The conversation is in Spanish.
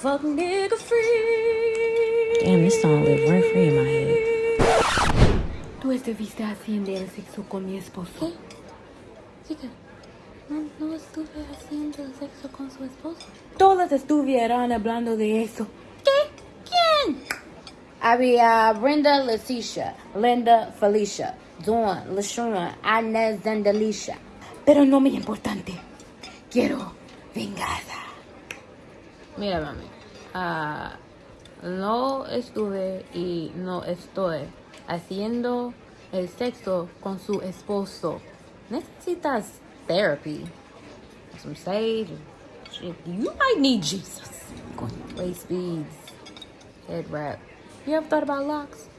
fuck nigga free. Damn, this song live rent free in my head. Tú estuviste haciendo el sexo con mi esposo. ¿Qué? Chica, no, no estuve haciendo el sexo con su esposo. Todas estuvieran hablando de eso. ¿Qué? ¿Quién? Había Brenda, Leticia, Linda, Felicia, Dawn, LaShawn, Inez, and Alicia. Pero no muy importante. Quiero venganza. Mira, mami. ah, no estuve y no estoy haciendo el sexo con su esposo. Necesitas therapy. Some sage. You might need Jesus. Waist beads. Head wrap. You ever thought about locks?